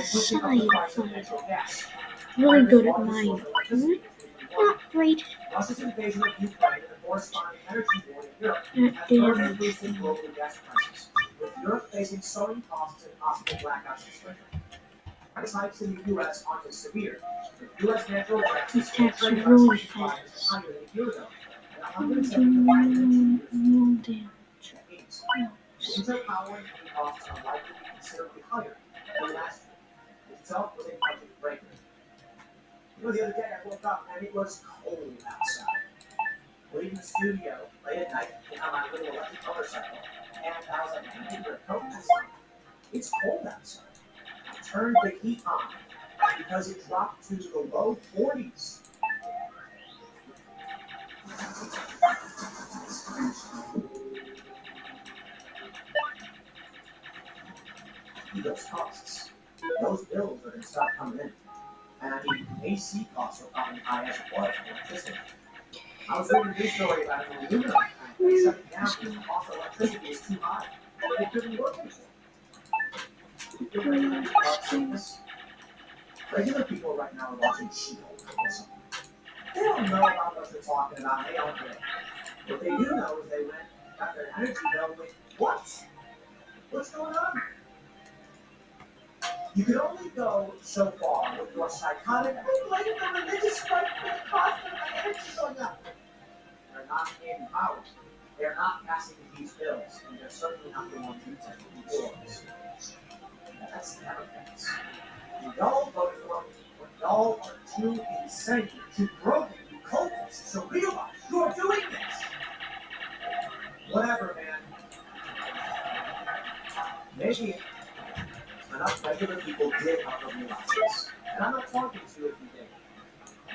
sci-fi. Really good at mine. Really hmm? not great the further damage. Europe facing blackouts this winter. Price hikes in the US aren't severe, with US natural gas trading really fast. higher than a and No, 175 no damage. Winter power costs are likely to be considerably higher than last year, itself was a budget breaker. You know, the other day I woke up and it was cold outside. Leaving the studio late at night on my little electric motorcycle, and I was like, I. It's cold outside. I turned the heat on because it dropped to the low 40s. Those costs, those bills are going to start coming in. And I mean, AC costs are probably high as well as electricity. I was reading news story about an aluminum that's shutting down because the cost of electricity is too high. They couldn't work anymore. This. Regular people right now are watching She-Hulk or something. They don't know about what they're talking about. They don't care. What they do know is they went, got their energy bill with what? What's going on? You can only go so far with your psychotic, I blame the religious right for the cost of my energy going up. They're not in power. They're not passing these bills, and they're certainly not the ones who take the wars. That's the. And y'all voted for them, but y'all are too insane, too broken, you cultists to realize you're doing this. Whatever, man. Maybe enough regular people did have to realize this. And I'm not talking to you if you did.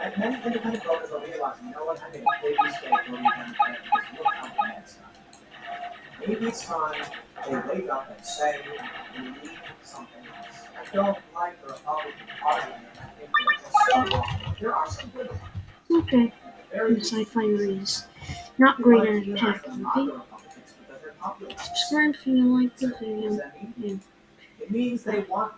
And many independent voters are realizing, you know what, I made a big mistake voting Democrat because look how bad it's done. Maybe it's time they wake up and say, we need something else. I don't like the Republican Party. I think they're just so wrong. There are some good ones. Okay, the sci-fi is not great at attacking, okay? Republicans because they're populists. Subscribe if you like does video. Yeah. Means they want the